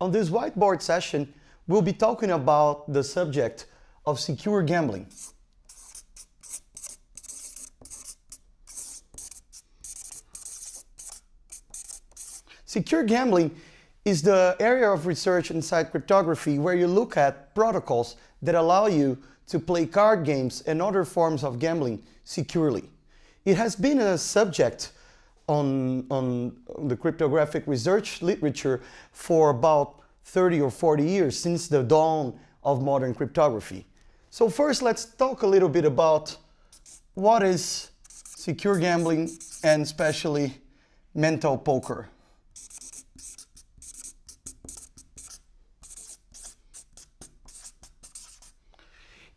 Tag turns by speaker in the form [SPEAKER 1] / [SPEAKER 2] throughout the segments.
[SPEAKER 1] On this whiteboard session, we'll be talking about the subject of secure gambling. Secure gambling is the area of research inside cryptography where you look at protocols that allow you to play card games and other forms of gambling securely. It has been a subject on, on the cryptographic research literature for about 30 or 40 years since the dawn of modern cryptography. So first let's talk a little bit about what is secure gambling and especially mental poker.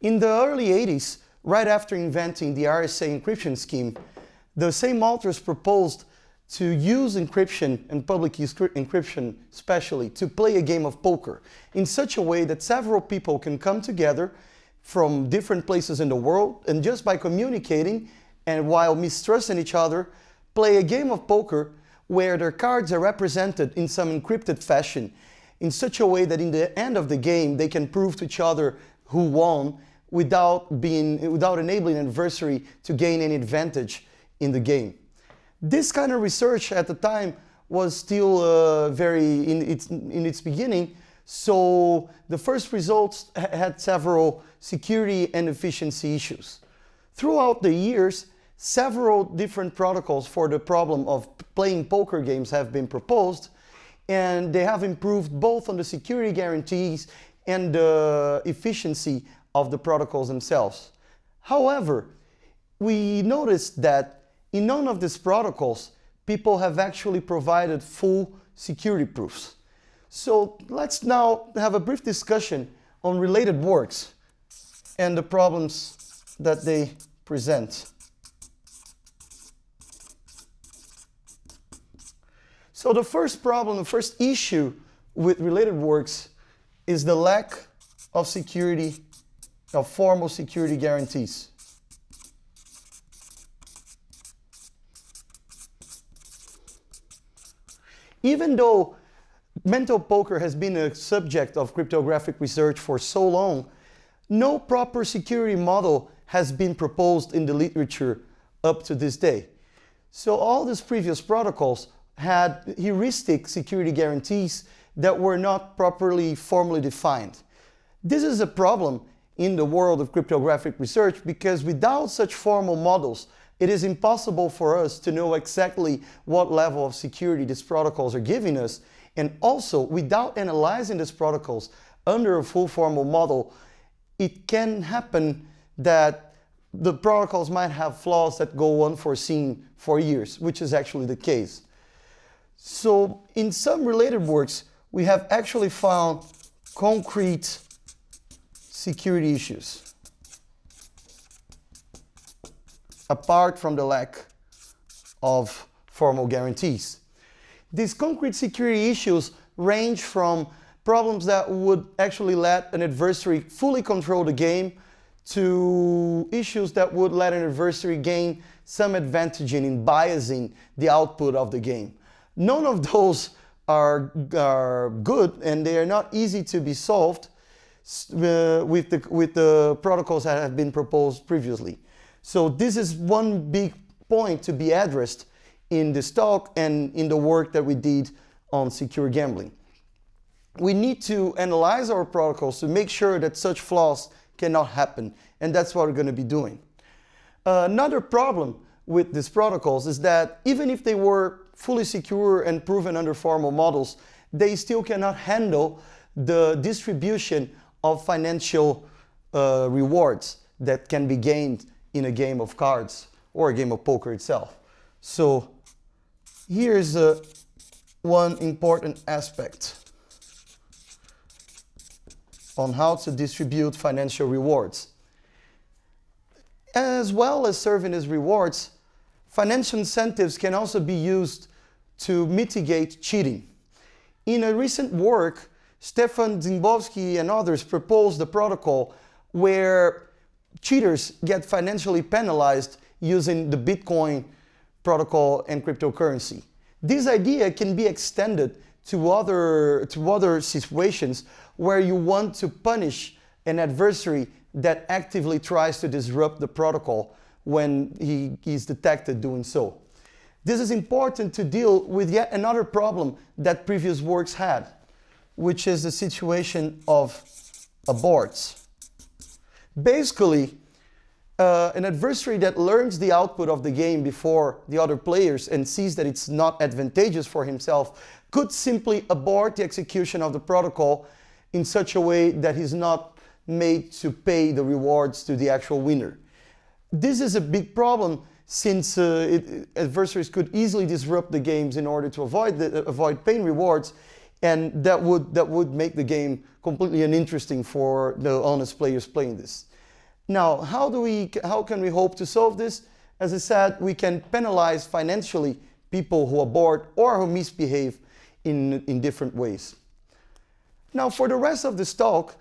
[SPEAKER 1] In the early 80s, right after inventing the RSA encryption scheme, the same authors proposed to use encryption and public encryption especially to play a game of poker in such a way that several people can come together from different places in the world and just by communicating and while mistrusting each other, play a game of poker where their cards are represented in some encrypted fashion in such a way that in the end of the game they can prove to each other who won without, being, without enabling adversary to gain any advantage in the game. This kind of research at the time was still uh, very in its, in its beginning, so the first results had several security and efficiency issues. Throughout the years, several different protocols for the problem of playing poker games have been proposed, and they have improved both on the security guarantees and the efficiency of the protocols themselves. However, we noticed that in none of these protocols, people have actually provided full security proofs. So let's now have a brief discussion on related works and the problems that they present. So the first problem, the first issue with related works is the lack of security of formal security guarantees. Even though mental poker has been a subject of cryptographic research for so long, no proper security model has been proposed in the literature up to this day. So all these previous protocols had heuristic security guarantees that were not properly formally defined. This is a problem in the world of cryptographic research because without such formal models, it is impossible for us to know exactly what level of security these protocols are giving us. And also, without analyzing these protocols under a full formal model, it can happen that the protocols might have flaws that go unforeseen for years, which is actually the case. So in some related works, we have actually found concrete security issues. Apart from the lack of formal guarantees. These concrete security issues range from problems that would actually let an adversary fully control the game to issues that would let an adversary gain some advantage in biasing the output of the game. None of those are, are good and they are not easy to be solved uh, with, the, with the protocols that have been proposed previously. So this is one big point to be addressed in this talk and in the work that we did on secure gambling. We need to analyze our protocols to make sure that such flaws cannot happen, and that's what we're going to be doing. Uh, another problem with these protocols is that even if they were fully secure and proven under formal models, they still cannot handle the distribution of financial uh, rewards that can be gained in a game of cards or a game of poker itself. So here's uh, one important aspect on how to distribute financial rewards. As well as serving as rewards, financial incentives can also be used to mitigate cheating. In a recent work, Stefan Dziembowski and others proposed a protocol where cheaters get financially penalized using the Bitcoin protocol and cryptocurrency. This idea can be extended to other, to other situations where you want to punish an adversary that actively tries to disrupt the protocol when he is detected doing so. This is important to deal with yet another problem that previous works had, which is the situation of aborts. Basically, uh, an adversary that learns the output of the game before the other players and sees that it's not advantageous for himself could simply abort the execution of the protocol in such a way that he's not made to pay the rewards to the actual winner. This is a big problem since uh, it, adversaries could easily disrupt the games in order to avoid, the, avoid paying rewards and that would, that would make the game completely uninteresting for the honest players playing this. Now, how, do we, how can we hope to solve this? As I said, we can penalize financially people who abort or who misbehave in, in different ways. Now, for the rest of this talk,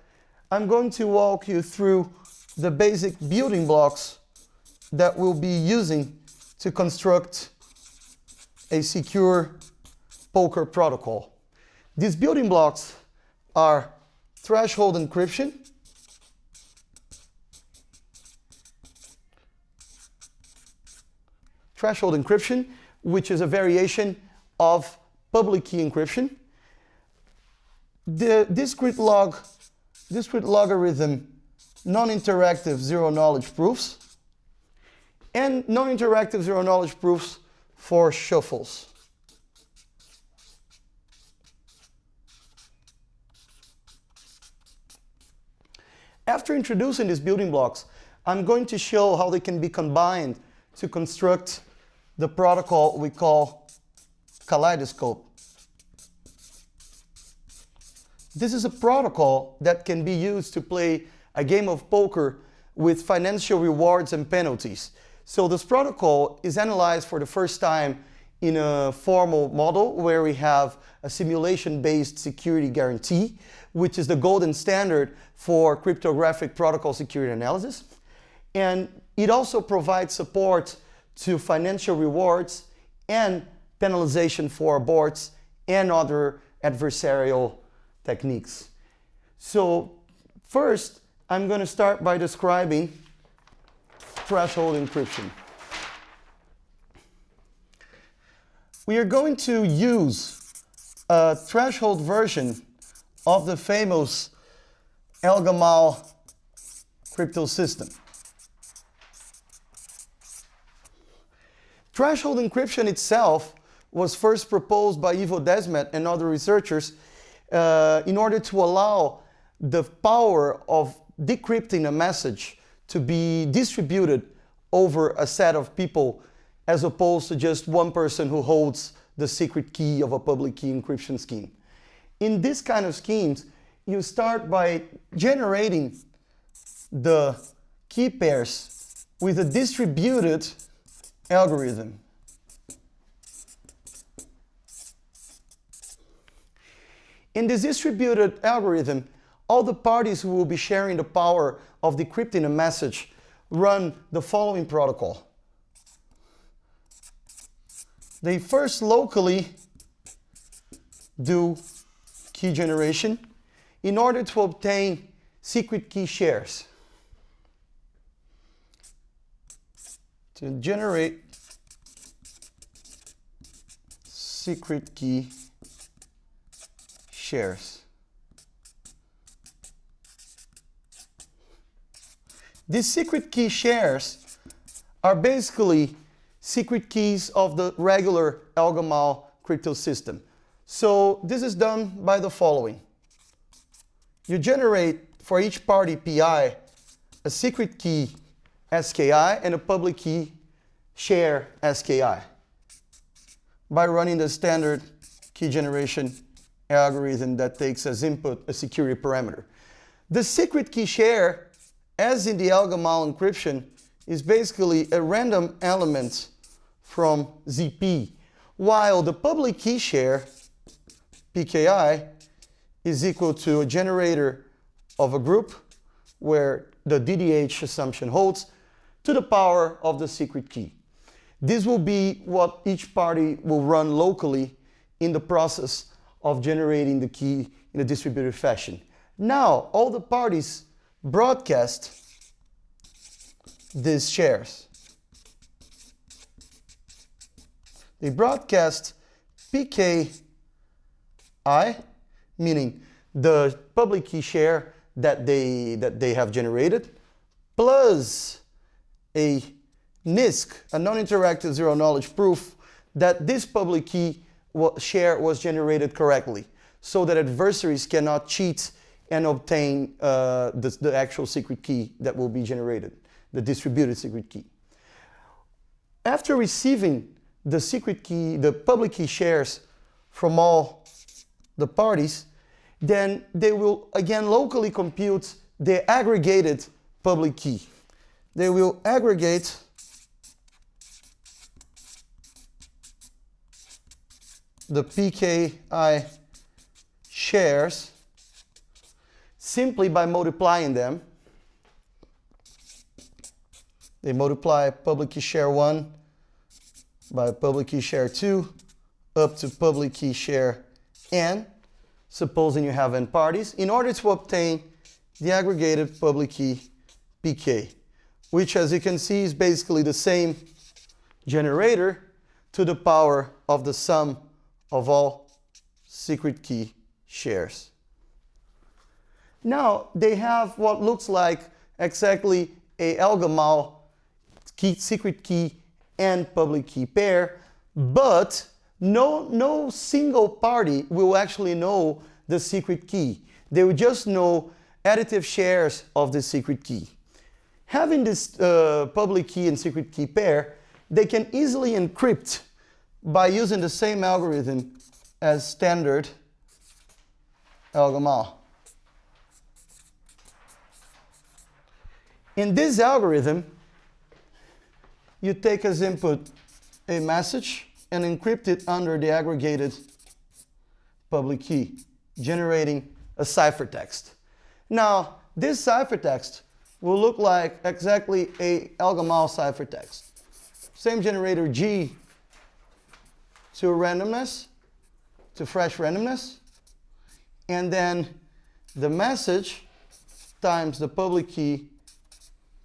[SPEAKER 1] I'm going to walk you through the basic building blocks that we'll be using to construct a secure poker protocol. These building blocks are threshold encryption, threshold encryption, which is a variation of public key encryption. The discrete log, discrete logarithm, non-interactive zero knowledge proofs, and non-interactive zero knowledge proofs for shuffles. After introducing these building blocks, I'm going to show how they can be combined to construct the protocol we call Kaleidoscope. This is a protocol that can be used to play a game of poker with financial rewards and penalties. So this protocol is analyzed for the first time in a formal model where we have a simulation-based security guarantee, which is the golden standard for cryptographic protocol security analysis. And it also provides support to financial rewards and penalization for aborts and other adversarial techniques. So first, I'm going to start by describing threshold encryption. We are going to use a threshold version of the famous El crypto system. Threshold encryption itself was first proposed by Yvo Desmedt and other researchers uh, in order to allow the power of decrypting a message to be distributed over a set of people as opposed to just one person who holds the secret key of a public key encryption scheme. In this kind of schemes, you start by generating the key pairs with a distributed algorithm. In this distributed algorithm, all the parties who will be sharing the power of decrypting a message run the following protocol. They first locally do key generation in order to obtain secret key shares. to generate secret key shares. These secret key shares are basically secret keys of the regular Elgamal crypto system. So this is done by the following. You generate for each party PI a secret key SKI and a public key share SKI by running the standard key generation algorithm that takes as input a security parameter. The secret key share, as in the Elgamal encryption, is basically a random element from ZP, while the public key share, PKI, is equal to a generator of a group where the DDH assumption holds, to the power of the secret key. This will be what each party will run locally in the process of generating the key in a distributed fashion. Now, all the parties broadcast these shares. They broadcast PKI, meaning the public key share that they, that they have generated, plus a NIZK, a non-interactive zero-knowledge proof that this public key share was generated correctly, so that adversaries cannot cheat and obtain uh, the, the actual secret key that will be generated, the distributed secret key. After receiving the secret key, the public key shares from all the parties, then they will again locally compute the aggregated public key. They will aggregate the PKI shares simply by multiplying them. They multiply public key share 1 by public key share 2 up to public key share n, supposing you have n parties, in order to obtain the aggregated public key pk, which as you can see is basically the same generator to the power of the sum of all secret key shares. Now they have what looks like exactly a Elgamal key, secret key and public key pair, but no, no single party will actually know the secret key. They will just know additive shares of the secret key. Having this uh, public key and secret key pair, they can easily encrypt by using the same algorithm as standard Elgamal. In this algorithm, you take as input a message and encrypt it under the aggregated public key, generating a ciphertext. Now, this ciphertext will look like exactly a Elgamal ciphertext. Same generator G to randomness, to fresh randomness, and then the message times the public key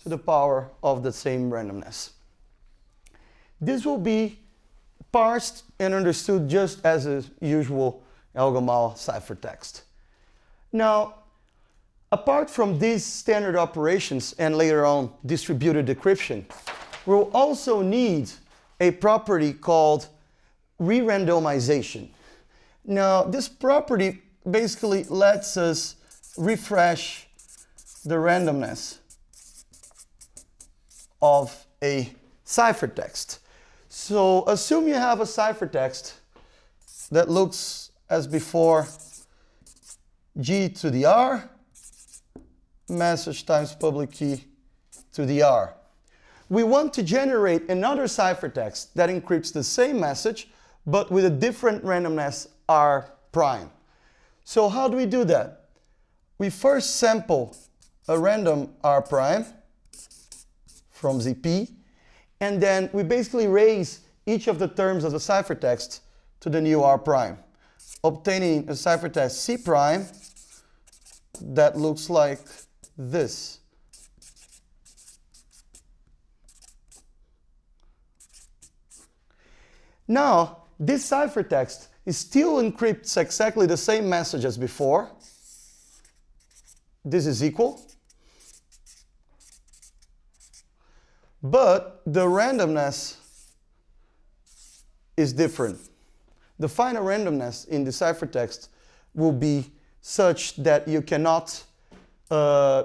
[SPEAKER 1] to the power of the same randomness. This will be parsed and understood just as a usual Elgamal ciphertext. Now, apart from these standard operations and later on distributed decryption, we'll also need a property called re-randomization. Now, this property basically lets us refresh the randomness of a ciphertext. So assume you have a ciphertext that looks as before G to the R, message times public key to the R. We want to generate another ciphertext that encrypts the same message but with a different randomness R prime. So how do we do that? We first sample a random R prime from ZP and then we basically raise each of the terms of the ciphertext to the new R prime, obtaining a ciphertext C prime that looks like this. Now, this ciphertext still encrypts exactly the same message as before. This is equal. But the randomness is different. The final randomness in the ciphertext will be such that you cannot uh,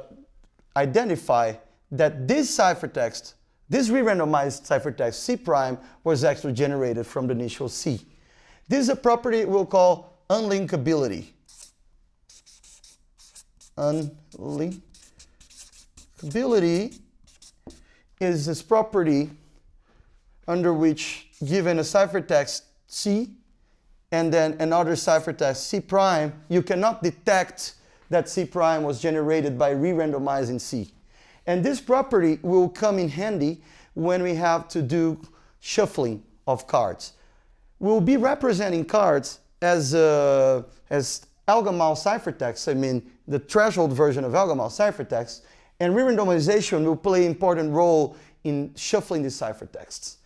[SPEAKER 1] identify that this ciphertext, this re-randomized ciphertext C prime was actually generated from the initial C. This is a property we'll call unlinkability. Unlinkability is this property under which given a ciphertext C and then another ciphertext C prime, you cannot detect that C prime was generated by re-randomizing C. And this property will come in handy when we have to do shuffling of cards. We'll be representing cards as, uh, as Elgamal ciphertext, I mean the threshold version of Elgamal ciphertext, and re-randomization will play an important role in shuffling these ciphertexts.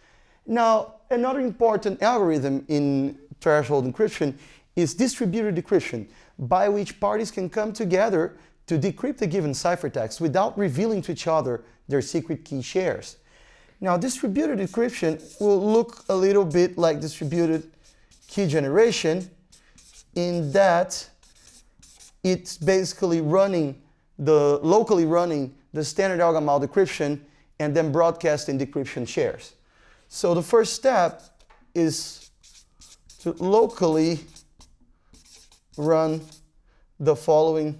[SPEAKER 1] Now, another important algorithm in threshold encryption is distributed decryption, by which parties can come together to decrypt a given ciphertext without revealing to each other their secret key shares. Now, distributed decryption will look a little bit like distributed key generation in that it's basically running the locally running the standard Elgamal decryption and then broadcasting decryption shares. So the first step is to locally run the following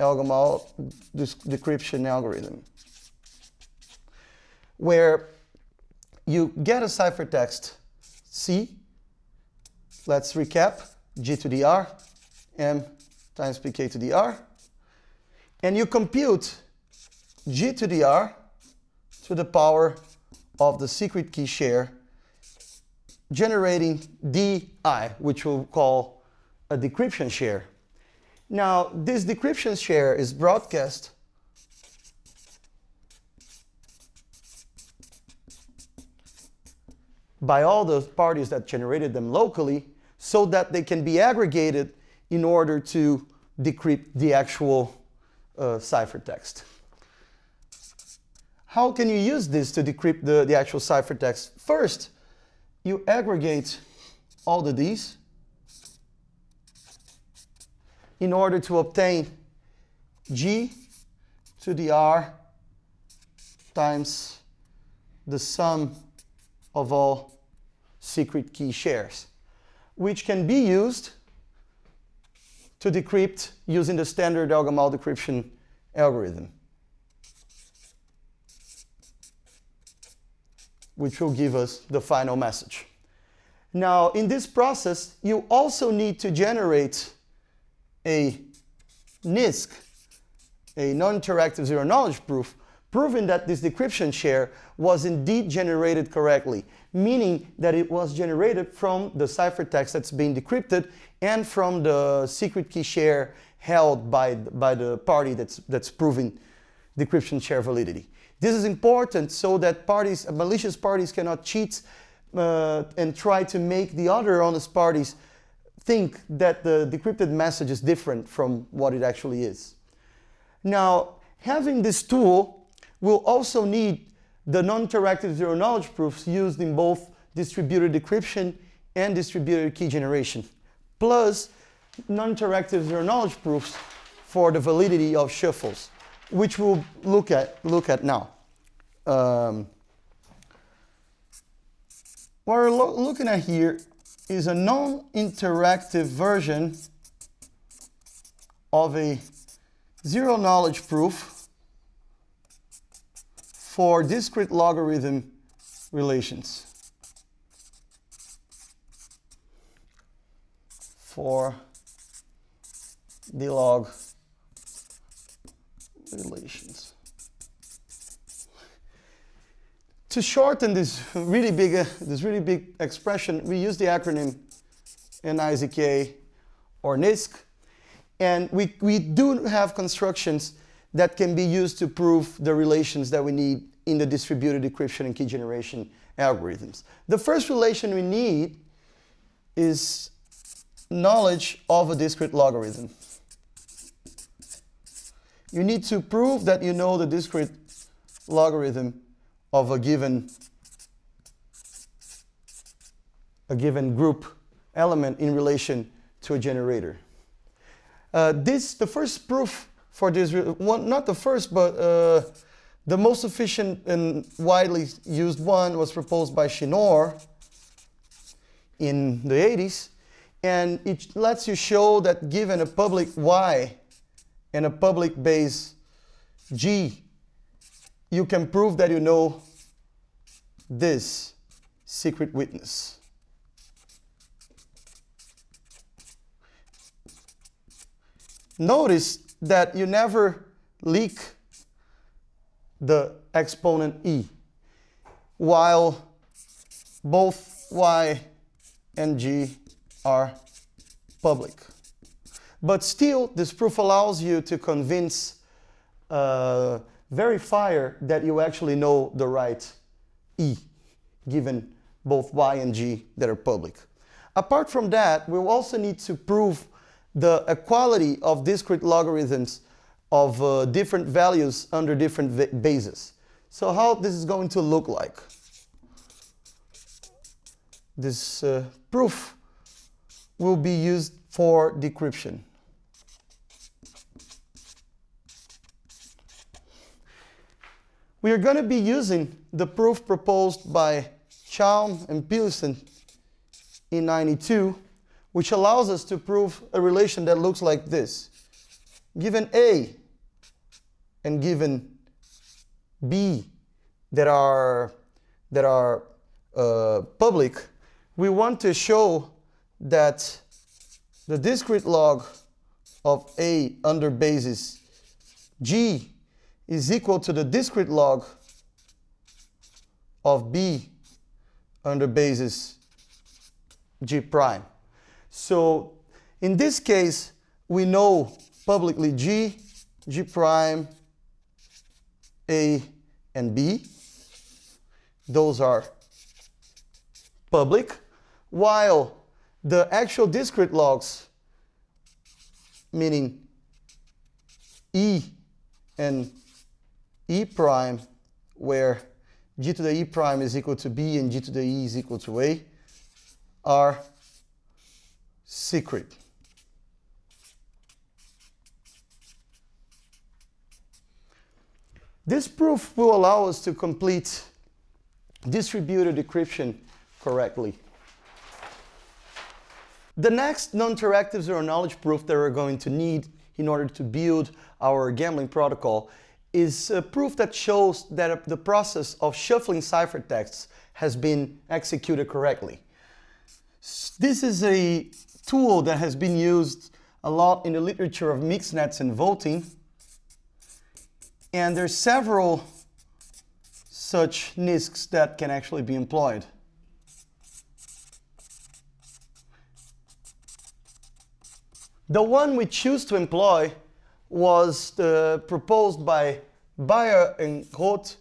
[SPEAKER 1] Elgamal decryption algorithm, where you get a ciphertext C. Let's recap, G to the R, M times pk to the r. And you compute g to the r to the power of the secret key share generating di, which we'll call a decryption share. Now, this decryption share is broadcast by all the parties that generated them locally so that they can be aggregated in order to decrypt the actual uh, ciphertext. How can you use this to decrypt the, the actual ciphertext? First, you aggregate all the Ds in order to obtain G to the R times the sum of all secret key shares, which can be used to decrypt using the standard Elgamal decryption algorithm, which will give us the final message. Now, in this process, you also need to generate a NIZK, a non-interactive zero-knowledge proof, proving that this decryption share was indeed generated correctly, meaning that it was generated from the ciphertext that's being decrypted and from the secret key share held by, by the party that's, that's proving decryption share validity. This is important so that parties, malicious parties cannot cheat uh, and try to make the other honest parties think that the decrypted message is different from what it actually is. Now, having this tool will also need the non-interactive zero-knowledge proofs used in both distributed decryption and distributed key generation, plus non-interactive zero-knowledge proofs for the validity of shuffles, which we'll look at, look at now. Um, what we're lo looking at here is a non-interactive version of a zero-knowledge proof for discrete logarithm relations. For the log relations. To shorten this really big, uh, this really big expression, we use the acronym NIZK or NISC, and we, we do have constructions that can be used to prove the relations that we need in the distributed decryption and key generation algorithms. The first relation we need is knowledge of a discrete logarithm. You need to prove that you know the discrete logarithm of a given a given group element in relation to a generator. Uh, this, the first proof for this, one, not the first, but uh, the most efficient and widely used one was proposed by Schnorr in the 80s. And it lets you show that given a public Y and a public base G, you can prove that you know this secret witness. Notice that you never leak the exponent e, while both y and g are public. But still, this proof allows you to convince a uh, verifier that you actually know the right e, given both y and g that are public. Apart from that, we'll also need to prove the equality of discrete logarithms of uh, different values under different bases. So how this is going to look like? This uh, proof will be used for decryption. We are going to be using the proof proposed by Chaum and Pedersen in 92, which allows us to prove a relation that looks like this. Given A and given B that are, that are uh, public, we want to show that the discrete log of A under basis G is equal to the discrete log of B under basis G prime. So in this case, we know publicly G, G prime, A, and B. Those are public, while the actual discrete logs, meaning E and E prime, where g to the E prime is equal to B and g to the E is equal to A, are secret. This proof will allow us to complete distributed decryption correctly. The next non-interactive zero-knowledge proof that we're going to need in order to build our gambling protocol is a proof that shows that the process of shuffling ciphertexts has been executed correctly. This is a tool that has been used a lot in the literature of mixed nets and voting. And there's several such NIZKs that can actually be employed. The one we choose to employ was the, proposed by Bayer and Groth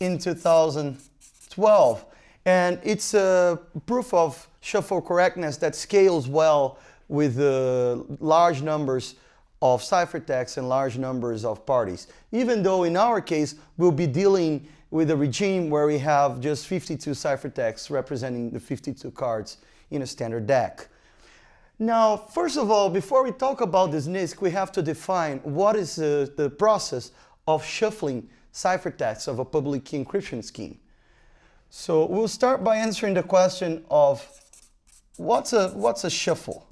[SPEAKER 1] in 2012. And it's a proof of shuffle correctness that scales well with uh, large numbers of ciphertexts and large numbers of parties. Even though in our case, we'll be dealing with a regime where we have just 52 ciphertexts representing the 52 cards in a standard deck. Now, first of all, before we talk about this NIZK, we have to define what is uh, the process of shuffling ciphertexts of a public key encryption scheme. So we'll start by answering the question of what's a, what's a shuffle?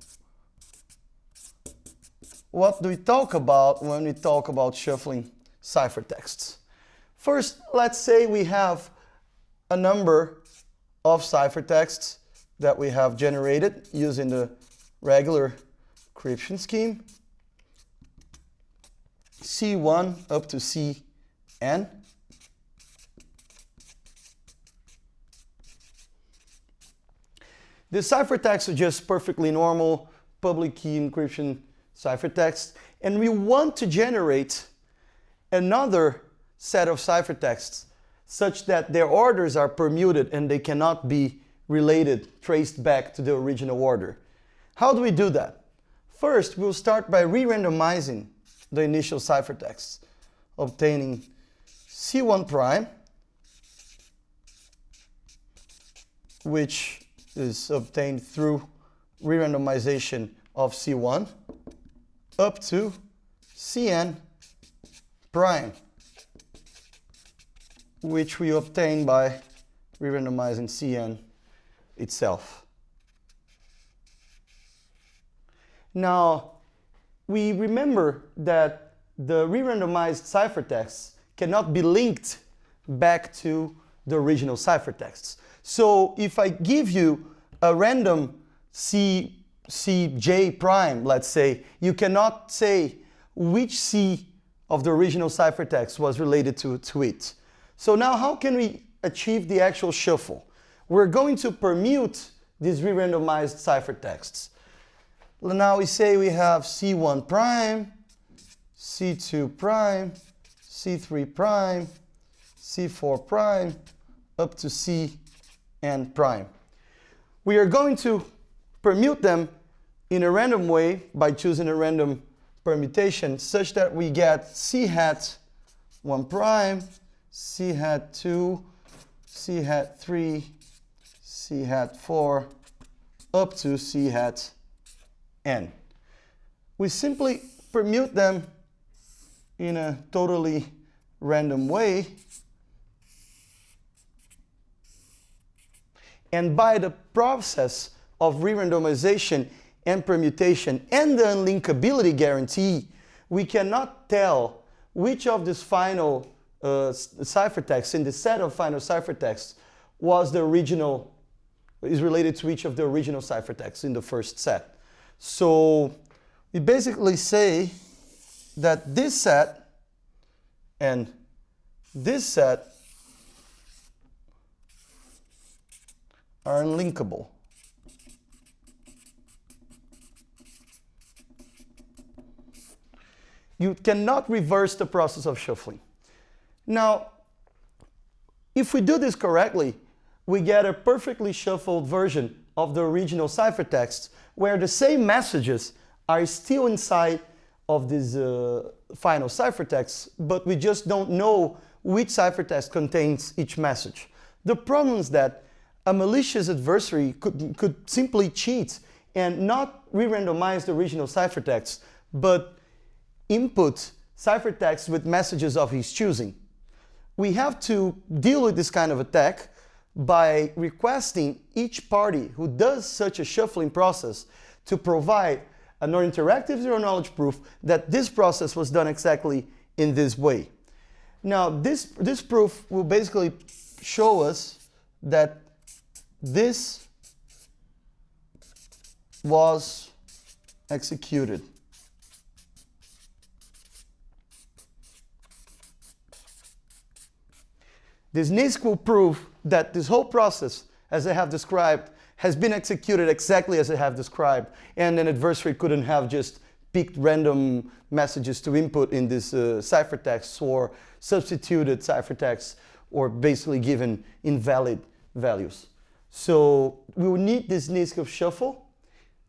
[SPEAKER 1] What do we talk about when we talk about shuffling ciphertexts? First, let's say we have a number of ciphertexts that we have generated using the regular encryption scheme, C1 up to Cn. The ciphertext is just perfectly normal public key encryption ciphertext, and we want to generate another set of ciphertexts such that their orders are permuted and they cannot be related, traced back to the original order. How do we do that? First, we'll start by re-randomizing the initial ciphertext, obtaining C1 prime, which is obtained through re-randomization of C1, up to Cn prime, which we obtain by re-randomizing Cn itself. Now, we remember that the re-randomized ciphertexts cannot be linked back to the original ciphertexts. So if I give you a random C, C J prime, let's say, you cannot say which C of the original ciphertext was related to, to it. So now how can we achieve the actual shuffle? We're going to permute these re-randomized ciphertexts. Now we say we have C1 prime, C2 prime, C3 prime, C4 prime, up to Cn prime. We are going to permute them in a random way by choosing a random permutation such that we get C hat 1 prime, C hat 2, C hat 3, C hat 4, up to C hat n. We simply permute them in a totally random way And by the process of re-randomization and permutation and the unlinkability guarantee, we cannot tell which of these final uh, ciphertexts in the set of final ciphertexts was the original, is related to each of the original ciphertexts in the first set. So we basically say that this set and this set are unlinkable. You cannot reverse the process of shuffling. Now, if we do this correctly, we get a perfectly shuffled version of the original ciphertext where the same messages are still inside of this uh, final ciphertext, but we just don't know which ciphertext contains each message. The problem is that a malicious adversary could, could simply cheat and not re-randomize the original ciphertext, but input ciphertext with messages of his choosing. We have to deal with this kind of attack by requesting each party who does such a shuffling process to provide a non-interactive zero-knowledge proof that this process was done exactly in this way. Now, this, this proof will basically show us that this was executed. This NIZK will prove that this whole process, as I have described, has been executed exactly as I have described, and an adversary couldn't have just picked random messages to input in this uh, ciphertext or substituted ciphertext or basically given invalid values. So we will need this NIZK of shuffle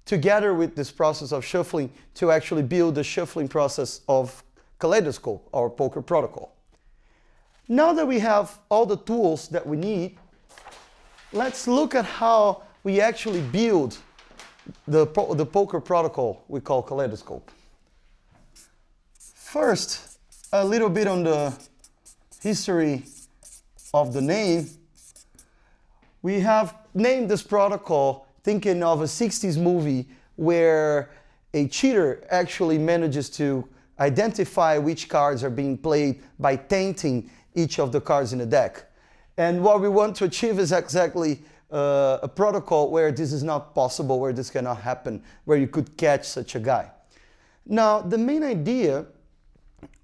[SPEAKER 1] together with this process of shuffling to actually build the shuffling process of Kaleidoscope, our poker protocol. Now that we have all the tools that we need, let's look at how we actually build the, the poker protocol we call Kaleidoscope. First, a little bit on the history of the name we have named this protocol thinking of a 60s movie where a cheater actually manages to identify which cards are being played by tainting each of the cards in the deck. And what we want to achieve is exactly uh, a protocol where this is not possible, where this cannot happen, where you could catch such a guy. Now, the main idea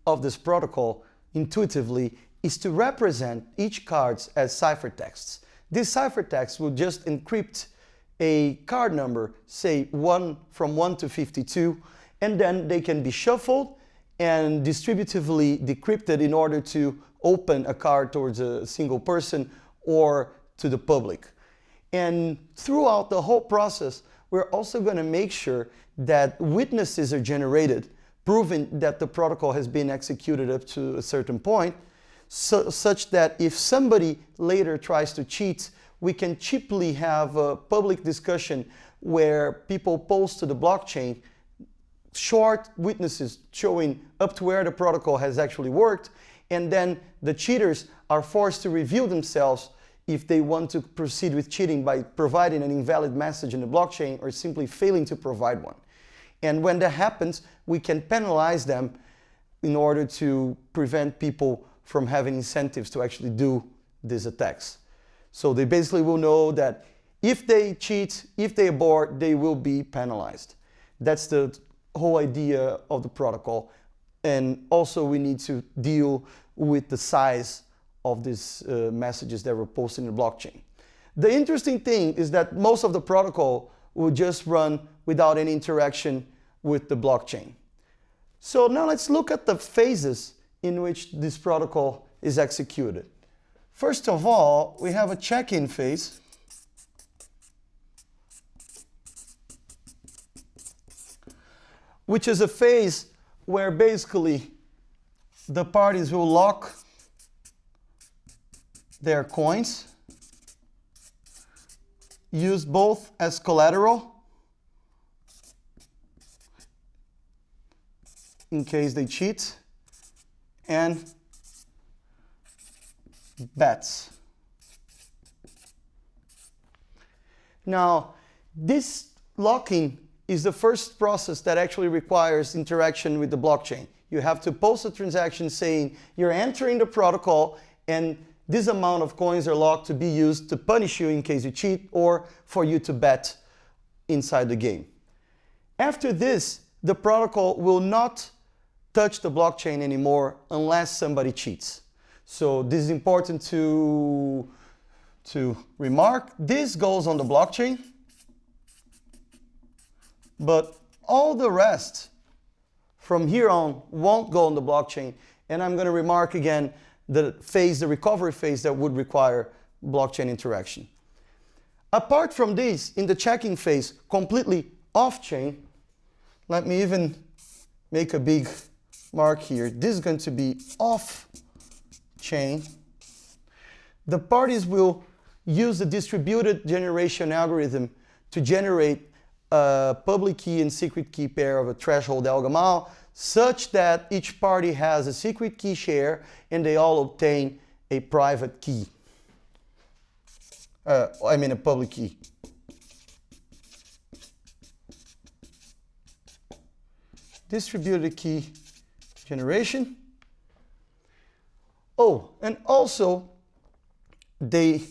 [SPEAKER 1] of this protocol intuitively is to represent each cards as ciphertexts. These ciphertexts will just encrypt a card number, say one from 1 to 52, and then they can be shuffled and distributively decrypted in order to open a card towards a single person or to the public. And throughout the whole process, we're also going to make sure that witnesses are generated, proving that the protocol has been executed up to a certain point, so, such that if somebody later tries to cheat, we can cheaply have a public discussion where people post to the blockchain short witnesses showing up to where the protocol has actually worked, and then the cheaters are forced to reveal themselves if they want to proceed with cheating by providing an invalid message in the blockchain or simply failing to provide one. And when that happens, we can penalize them in order to prevent people from having incentives to actually do these attacks. So they basically will know that if they cheat, if they abort, they will be penalized. That's the whole idea of the protocol. And also we need to deal with the size of these uh, messages that were posted in the blockchain. The interesting thing is that most of the protocol will just run without any interaction with the blockchain. So now let's look at the phases in which this protocol is executed. First of all, we have a check-in phase. which is a phase where basically the parties will lock their coins, use both as collateral in case they cheat, and bets. Now, this locking is the first process that actually requires interaction with the blockchain. You have to post a transaction saying you're entering the protocol and this amount of coins are locked to be used to punish you in case you cheat or for you to bet inside the game. After this, the protocol will not touch the blockchain anymore unless somebody cheats. So this is important to, to remark. This goes on the blockchain but all the rest from here on won't go on the blockchain. And I'm going to remark again the phase, the recovery phase that would require blockchain interaction. Apart from this, in the checking phase, completely off-chain, let me even make a big mark here. This is going to be off-chain. The parties will use the distributed generation algorithm to generate a public key and secret key pair of a threshold El such that each party has a secret key share and they all obtain a private key. Uh, I mean a public key. Distributed key generation. Oh, and also they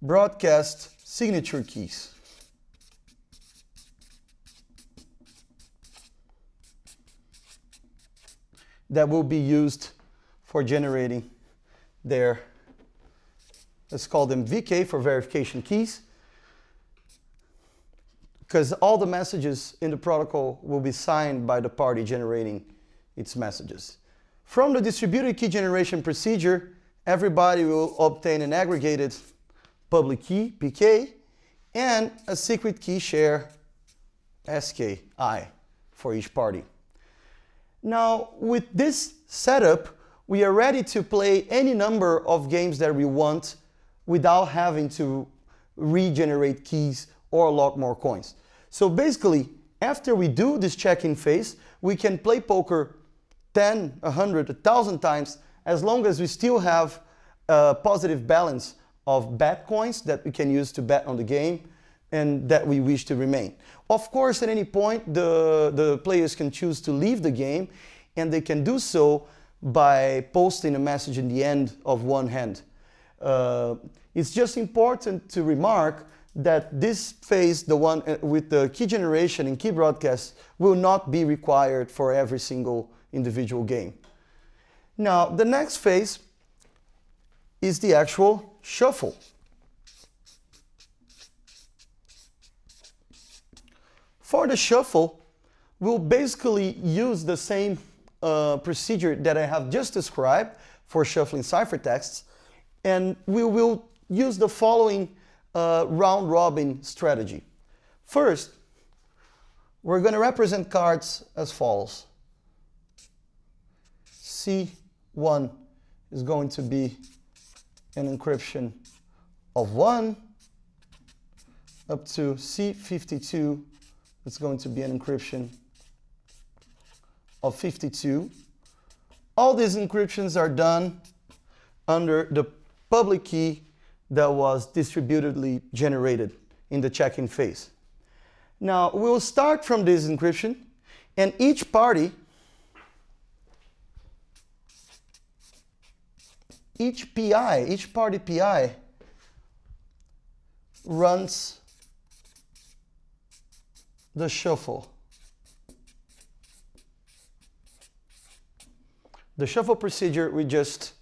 [SPEAKER 1] broadcast signature keys. That will be used for generating their, let's call them VK for verification keys, because all the messages in the protocol will be signed by the party generating its messages. From the distributed key generation procedure, everybody will obtain an aggregated public key, PK, and a secret key share, SKI, for each party. Now, with this setup, we are ready to play any number of games that we want without having to regenerate keys or lock more coins. So basically, after we do this check-in phase, we can play poker 10, 100, 1,000 times as long as we still have a positive balance of bet coins that we can use to bet on the game and that we wish to remain. Of course, at any point, the, the players can choose to leave the game and they can do so by posting a message in the end of one hand. Uh, it's just important to remark that this phase, the one uh, with the key generation and key broadcast, will not be required for every single individual game. Now, the next phase is the actual shuffle. For the shuffle, we'll basically use the same uh, procedure that I have just described for shuffling ciphertexts, and we will use the following uh, round robin strategy. First, we're going to represent cards as follows. C1 is going to be an encryption of 1 up to C52 it's going to be an encryption of 52. All these encryptions are done under the public key that was distributedly generated in the check-in phase. Now, we'll start from this encryption, and each party, each PI, each party PI runs the shuffle. the shuffle procedure we just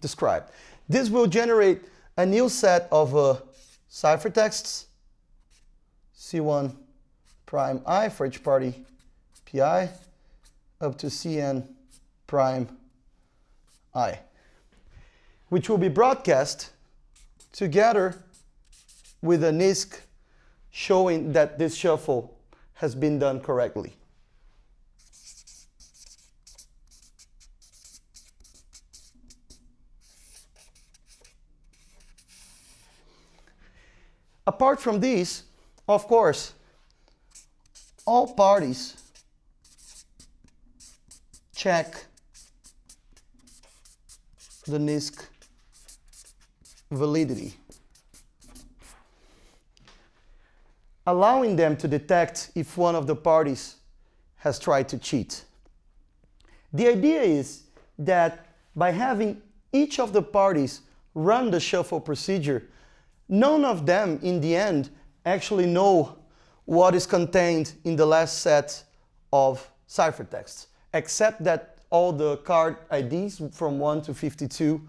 [SPEAKER 1] described. This will generate a new set of uh, ciphertexts, C1 prime i for each party pi, up to Cn prime i, which will be broadcast together with a NIZK showing that this shuffle has been done correctly. Apart from these, of course, all parties check the NIZK validity, allowing them to detect if one of the parties has tried to cheat. The idea is that by having each of the parties run the shuffle procedure, none of them in the end actually know what is contained in the last set of ciphertexts, except that all the card IDs from 1 to 52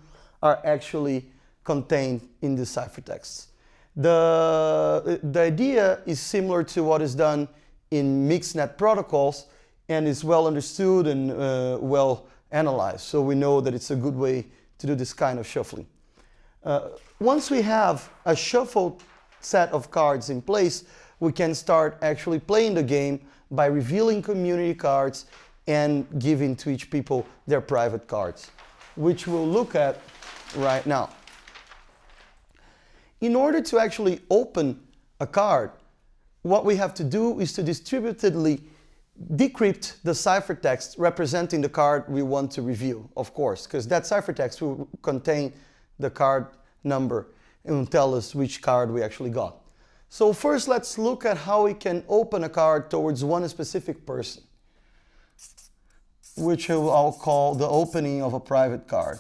[SPEAKER 1] are actually contained in the ciphertexts. The, the idea is similar to what is done in mix-net protocols and is well understood and uh, well analyzed. So we know that it's a good way to do this kind of shuffling. Uh, once we have a shuffled set of cards in place, we can start actually playing the game by revealing community cards and giving to each people their private cards, which we'll look at right now. In order to actually open a card, what we have to do is to distributedly decrypt the ciphertext representing the card we want to review, of course, because that ciphertext will contain the card number and will tell us which card we actually got. So first let's look at how we can open a card towards one specific person, which I'll call the opening of a private card.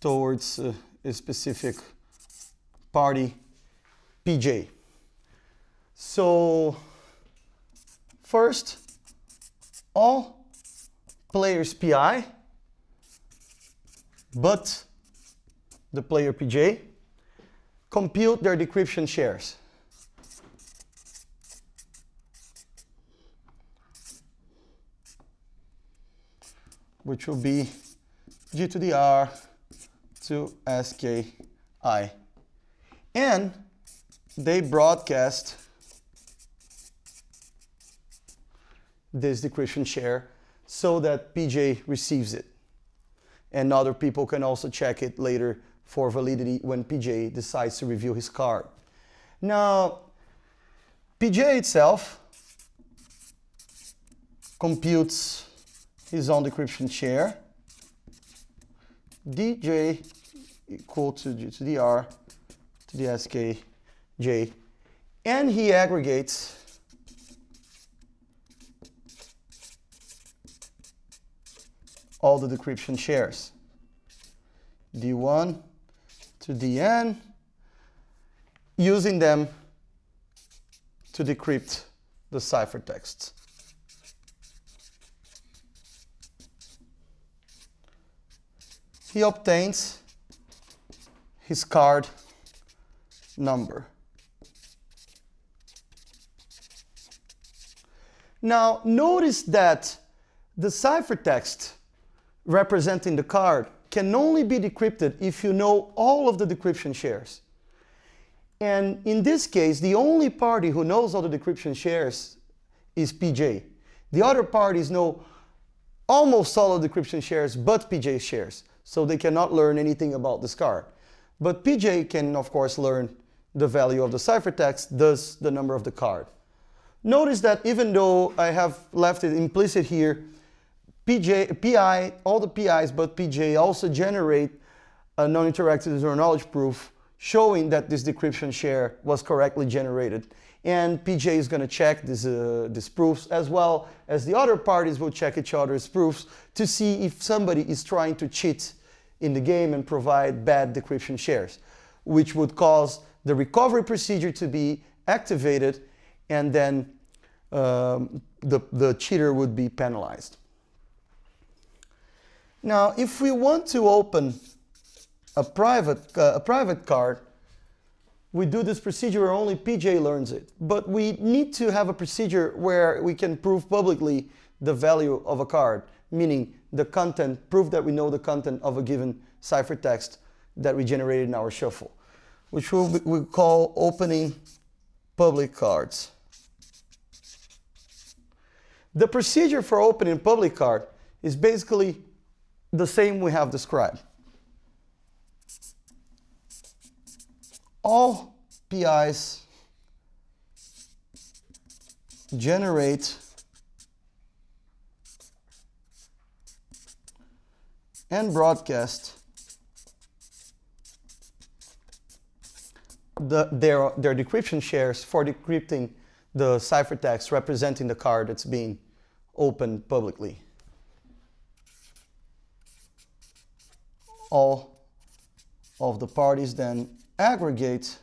[SPEAKER 1] Towards uh, a specific party, PJ. So first, all players PI, but the player PJ, compute their decryption shares. which will be G to the R to SKI. And they broadcast this decryption share so that PJ receives it. And other people can also check it later for validity when PJ decides to review his card. Now, PJ itself computes his own decryption share. DJ equal to, to the R to the SKJ. And he aggregates all the decryption shares. D1 to dn, using them to decrypt the ciphertext. He obtains his card number. Now notice that the ciphertext representing the card can only be decrypted if you know all of the decryption shares. And in this case, the only party who knows all the decryption shares is PJ. The other parties know almost all of the decryption shares but PJ shares, so they cannot learn anything about this card. But PJ can, of course, learn the value of the ciphertext, thus the number of the card. Notice that even though I have left it implicit here, PJ, PI, all the PIs but PJ also generate a non-interactive zero knowledge proof showing that this decryption share was correctly generated. And PJ is going to check uh, these proofs as well as the other parties will check each other's proofs to see if somebody is trying to cheat in the game and provide bad decryption shares, which would cause the recovery procedure to be activated and then um, the, the cheater would be penalized. Now, if we want to open a private, uh, a private card, we do this procedure where only PJ learns it. But we need to have a procedure where we can prove publicly the value of a card, meaning the content, prove that we know the content of a given ciphertext that we generated in our shuffle, which we'll, we call opening public cards. The procedure for opening public card is basically the same we have described. All PIs generate and broadcast the, their, their decryption shares for decrypting the ciphertext representing the card that's being opened publicly. All of the parties then aggregate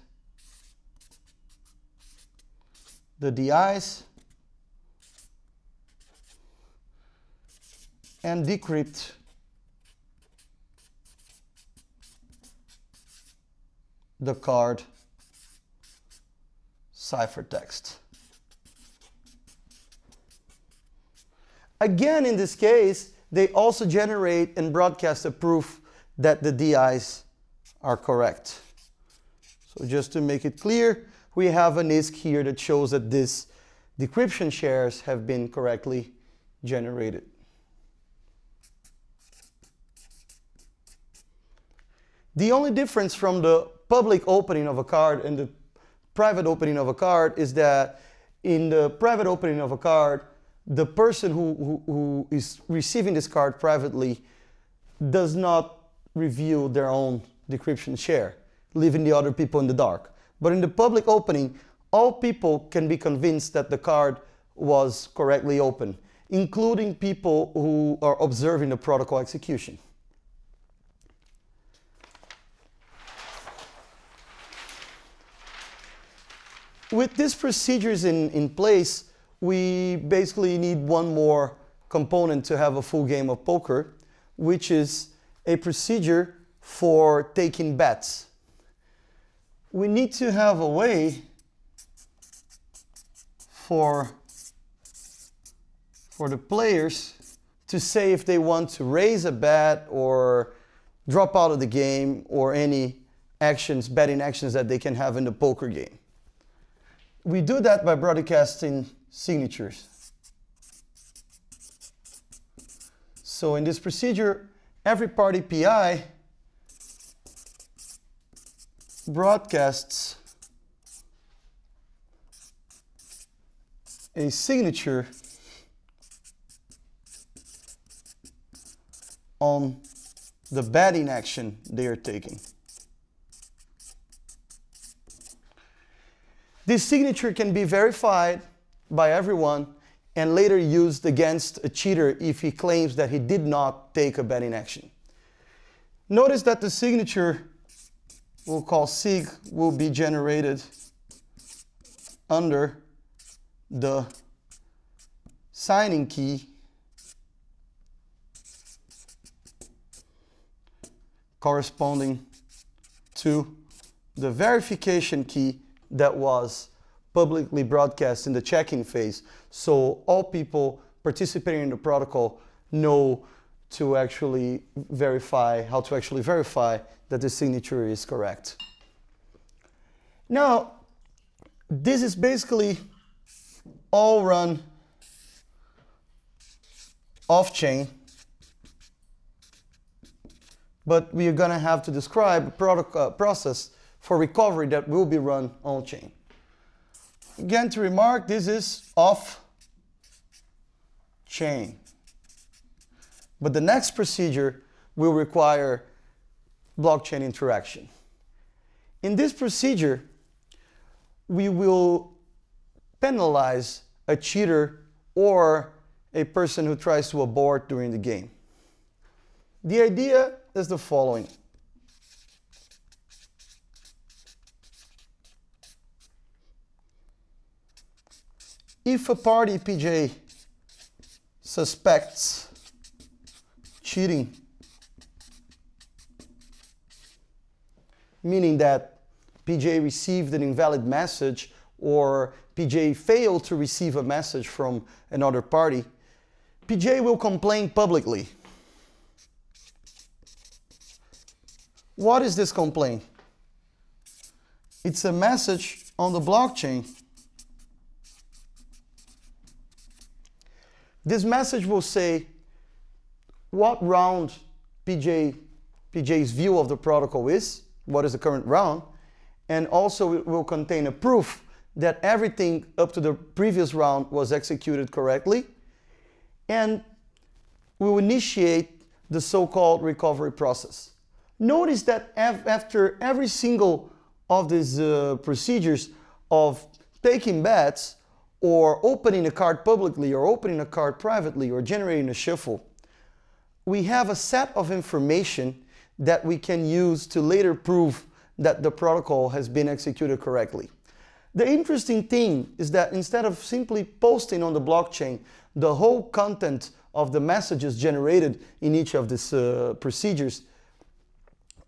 [SPEAKER 1] the DIs and decrypt the card ciphertext. Again, in this case, they also generate and broadcast a proof that the DIs are correct. So just to make it clear, we have a NIZK here that shows that these decryption shares have been correctly generated. The only difference from the public opening of a card and the private opening of a card is that in the private opening of a card, the person who, who, who is receiving this card privately does not reveal their own decryption share, leaving the other people in the dark. But in the public opening, all people can be convinced that the card was correctly opened, including people who are observing the protocol execution. With these procedures in, in place, we basically need one more component to have a full game of poker, which is a procedure for taking bets. We need to have a way for, for the players to say if they want to raise a bet or drop out of the game or any actions, betting actions that they can have in the poker game. We do that by broadcasting signatures. So in this procedure, every party PI broadcasts a signature on the betting action they are taking. This signature can be verified by everyone and later used against a cheater if he claims that he did not take a betting action. Notice that the signature we'll call sig will be generated under the signing key corresponding to the verification key that was publicly broadcast in the check-in phase. So all people participating in the protocol know to actually verify, how to actually verify that the signature is correct. Now, this is basically all run off-chain, but we are going to have to describe a product, uh, process for recovery that will be run on-chain. Again, to remark, this is off-chain. But the next procedure will require blockchain interaction. In this procedure, we will penalize a cheater or a person who tries to abort during the game. The idea is the following. If a party PJ suspects cheating, meaning that PJ received an invalid message or PJ failed to receive a message from another party, PJ will complain publicly. What is this complaint? It's a message on the blockchain. This message will say what round PJ, PJ's view of the protocol is, what is the current round, and also it will contain a proof that everything up to the previous round was executed correctly, and we will initiate the so-called recovery process. Notice that after every single of these uh, procedures of taking bets or opening a card publicly or opening a card privately or generating a shuffle, we have a set of information that we can use to later prove that the protocol has been executed correctly. The interesting thing is that instead of simply posting on the blockchain the whole content of the messages generated in each of these uh, procedures,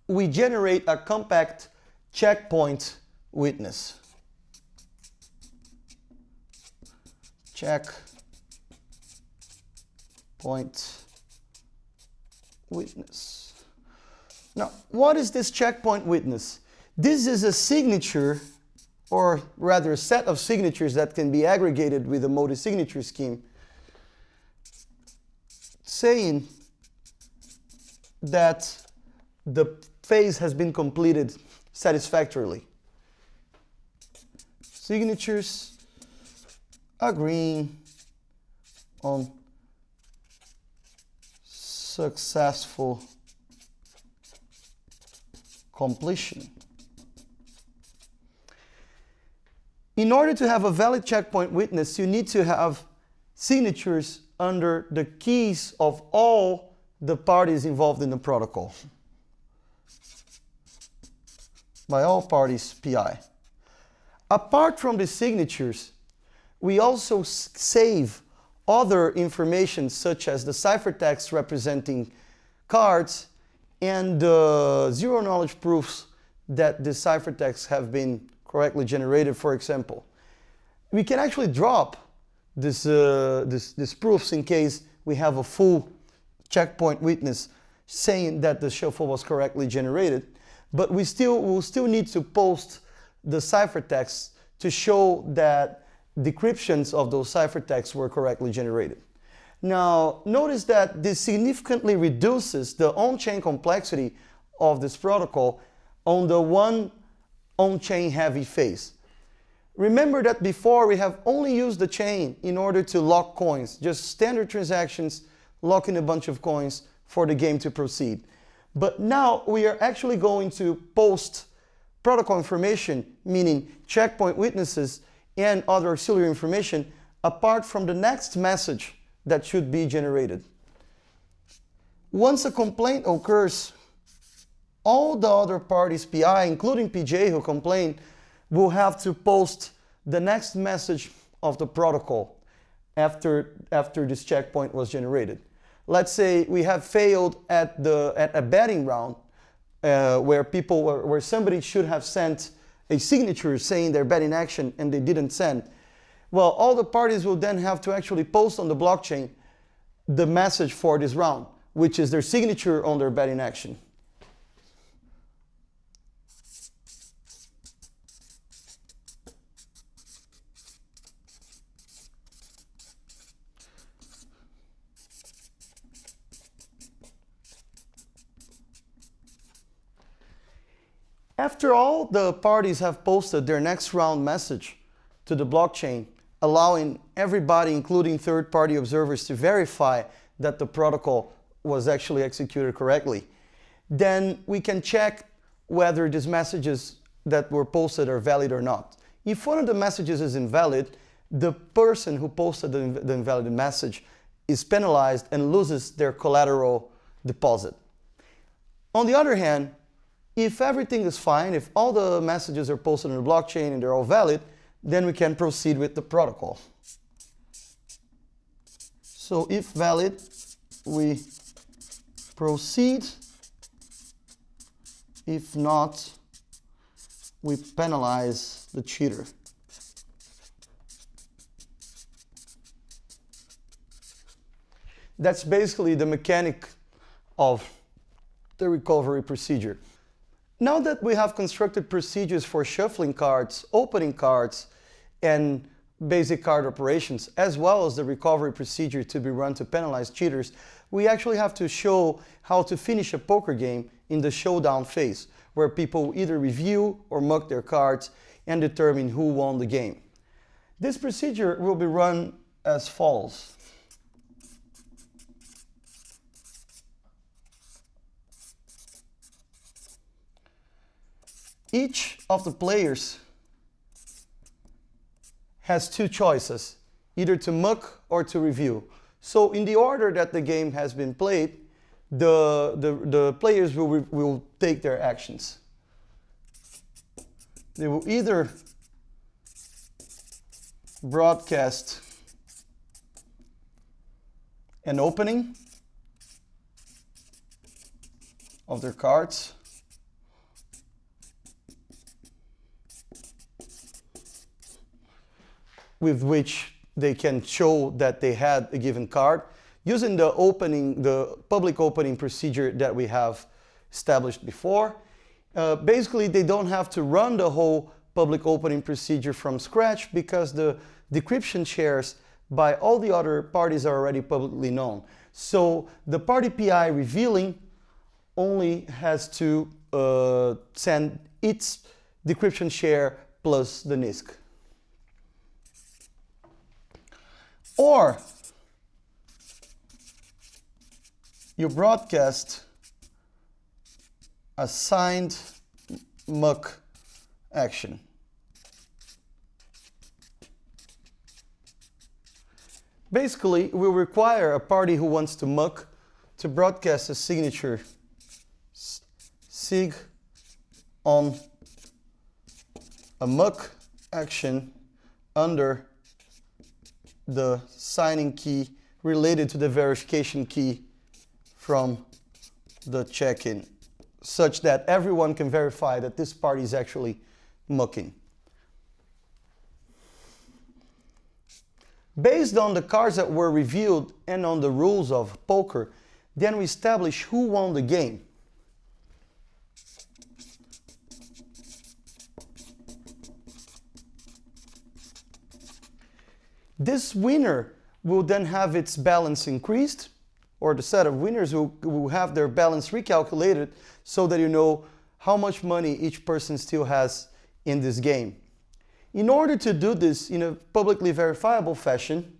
[SPEAKER 1] we generate a compact checkpoint witness. Check point witness. Now, what is this checkpoint witness? This is a signature, or rather a set of signatures that can be aggregated with a multi-signature scheme, saying that the phase has been completed satisfactorily. Signatures agreeing on successful completion. In order to have a valid checkpoint witness, you need to have signatures under the keys of all the parties involved in the protocol. By all parties PI. Apart from the signatures, we also save other information such as the ciphertext representing cards and the zero knowledge proofs that the ciphertexts have been correctly generated, for example. We can actually drop this, uh, this, this proofs in case we have a full checkpoint witness saying that the shuffle was correctly generated, but we still will still need to post the ciphertext to show that decryptions of those ciphertexts were correctly generated. Now, notice that this significantly reduces the on-chain complexity of this protocol on the one on-chain heavy phase. Remember that before we have only used the chain in order to lock coins, just standard transactions, locking a bunch of coins for the game to proceed. But now we are actually going to post protocol information, meaning checkpoint witnesses, and other auxiliary information apart from the next message that should be generated. Once a complaint occurs, all the other parties, PI, including PJ who complained, will have to post the next message of the protocol after, after this checkpoint was generated. Let's say we have failed at, the, at a betting round uh, where people, where, where somebody should have sent a signature saying they're betting action and they didn't send, well, all the parties will then have to actually post on the blockchain the message for this round, which is their signature on their betting action. After all the parties have posted their next round message to the blockchain, allowing everybody, including third-party observers, to verify that the protocol was actually executed correctly, then we can check whether these messages that were posted are valid or not. If one of the messages is invalid, the person who posted the, the invalid message is penalized and loses their collateral deposit. On the other hand, if everything is fine, if all the messages are posted on the blockchain and they're all valid, then we can proceed with the protocol. So if valid, we proceed. If not, we penalize the cheater. That's basically the mechanic of the recovery procedure. Now that we have constructed procedures for shuffling cards, opening cards, and basic card operations, as well as the recovery procedure to be run to penalize cheaters, we actually have to show how to finish a poker game in the showdown phase, where people either review or muck their cards and determine who won the game. This procedure will be run as follows. Each of the players has two choices, either to muck or to review. So in the order that the game has been played, the, the, the players will, will take their actions. They will either broadcast an opening of their cards with which they can show that they had a given card using the opening, the public opening procedure that we have established before. Uh, basically, they don't have to run the whole public opening procedure from scratch because the decryption shares by all the other parties are already publicly known. So the party PI revealing only has to uh, send its decryption share plus the NIZK. Or you broadcast a signed muck action. Basically, we require a party who wants to muck to broadcast a signature sig on a muck action under the signing key related to the verification key from the check-in such that everyone can verify that this party is actually mucking. Based on the cards that were revealed and on the rules of poker, then we establish who won the game. This winner will then have its balance increased, or the set of winners will, will have their balance recalculated so that you know how much money each person still has in this game. In order to do this in a publicly verifiable fashion,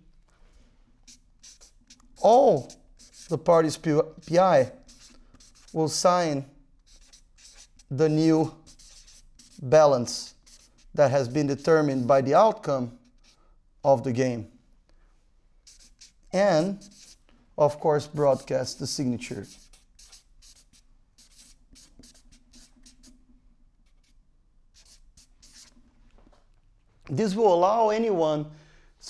[SPEAKER 1] all the parties PI will sign the new balance that has been determined by the outcome of the game. And, of course, broadcast the signature. This will allow anyone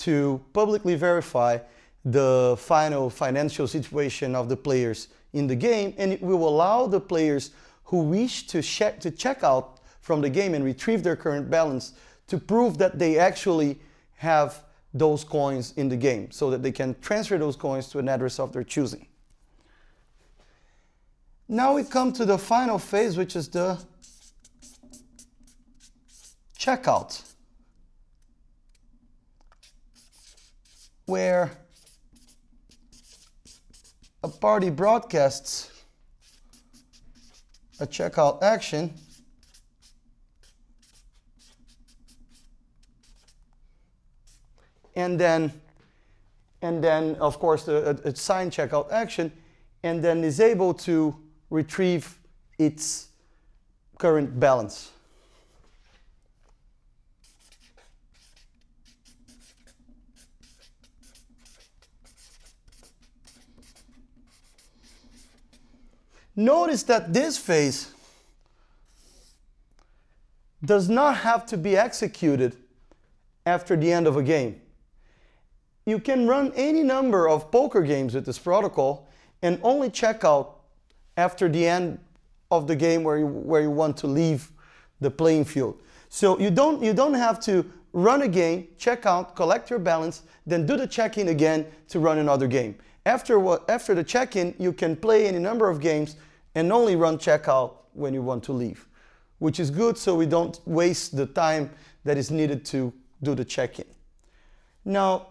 [SPEAKER 1] to publicly verify the final financial situation of the players in the game and it will allow the players who wish to check, to check out from the game and retrieve their current balance to prove that they actually have those coins in the game so that they can transfer those coins to an address of their choosing. Now we come to the final phase, which is the checkout, where a party broadcasts a checkout action and then, and then of course, a, a sign checkout action, and then is able to retrieve its current balance. Notice that this phase does not have to be executed after the end of a game. You can run any number of poker games with this protocol and only check out after the end of the game where you, where you want to leave the playing field. So you don't, you don't have to run a game, check out, collect your balance, then do the check-in again to run another game. After, what, after the check-in, you can play any number of games and only run checkout when you want to leave, which is good so we don't waste the time that is needed to do the check-in. Now,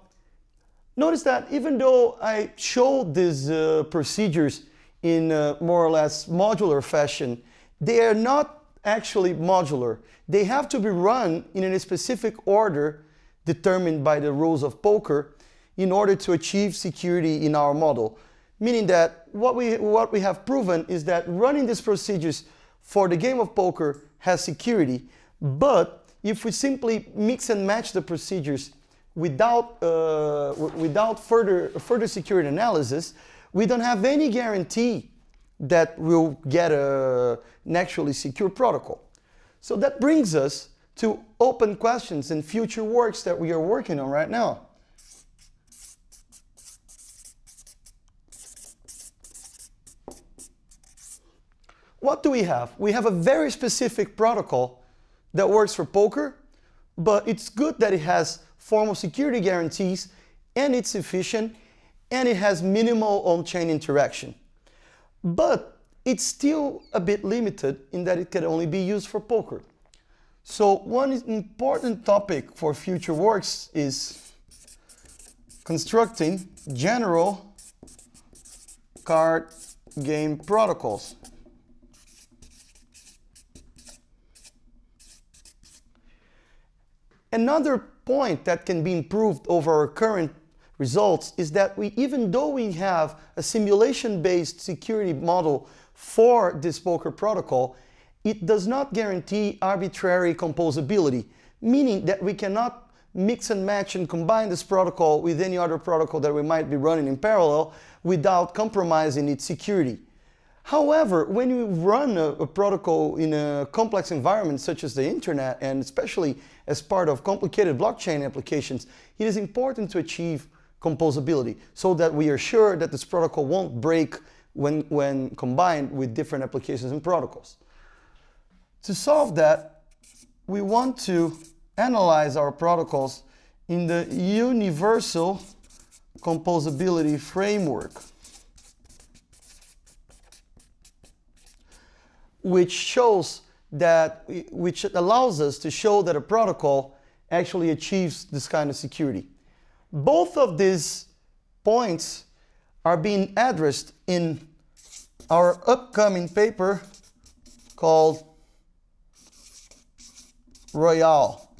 [SPEAKER 1] notice that even though I showed these uh, procedures in a more or less modular fashion, they are not actually modular. They have to be run in a specific order determined by the rules of poker in order to achieve security in our model. Meaning that what we, what we have proven is that running these procedures for the game of poker has security, but if we simply mix and match the procedures without, uh, without further, further security analysis, we don't have any guarantee that we'll get a naturally secure protocol. So that brings us to open questions and future works that we are working on right now. What do we have? We have a very specific protocol that works for poker, but it's good that it has formal security guarantees and it's efficient and it has minimal on-chain interaction. But it's still a bit limited in that it can only be used for poker. So one important topic for future works is constructing general card game protocols. Another point that can be improved over our current results is that we, even though we have a simulation-based security model for this poker protocol, it does not guarantee arbitrary composability, meaning that we cannot mix and match and combine this protocol with any other protocol that we might be running in parallel without compromising its security. However, when you run a, a, protocol in a complex environment such as the internet, and especially as part of complicated blockchain applications, it is important to achieve composability so that we are sure that this protocol won't break when, when combined with different applications and protocols. To solve that, we want to analyze our protocols in the universal composability framework, which shows that, which allows us to show that a protocol actually achieves this kind of security. Both of these points are being addressed in our upcoming paper called Royale.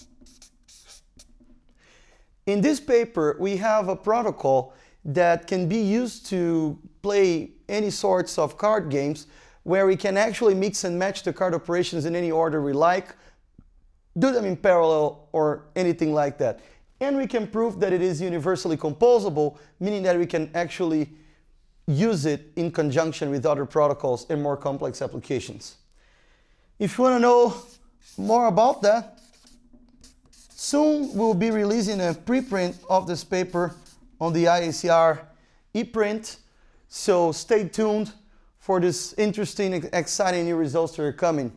[SPEAKER 1] In this paper, we have a protocol that can be used to play any sorts of card games where we can actually mix and match the card operations in any order we like, do them in parallel or anything like that and we can prove that it is universally composable, meaning that we can actually use it in conjunction with other protocols in more complex applications. If you want to know more about that, soon we'll be releasing a preprint of this paper on the IACR ePrint, so stay tuned for this interesting, exciting new results that are coming.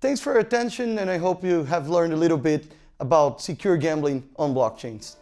[SPEAKER 1] Thanks for your attention and I hope you have learned a little bit about secure gambling on blockchains.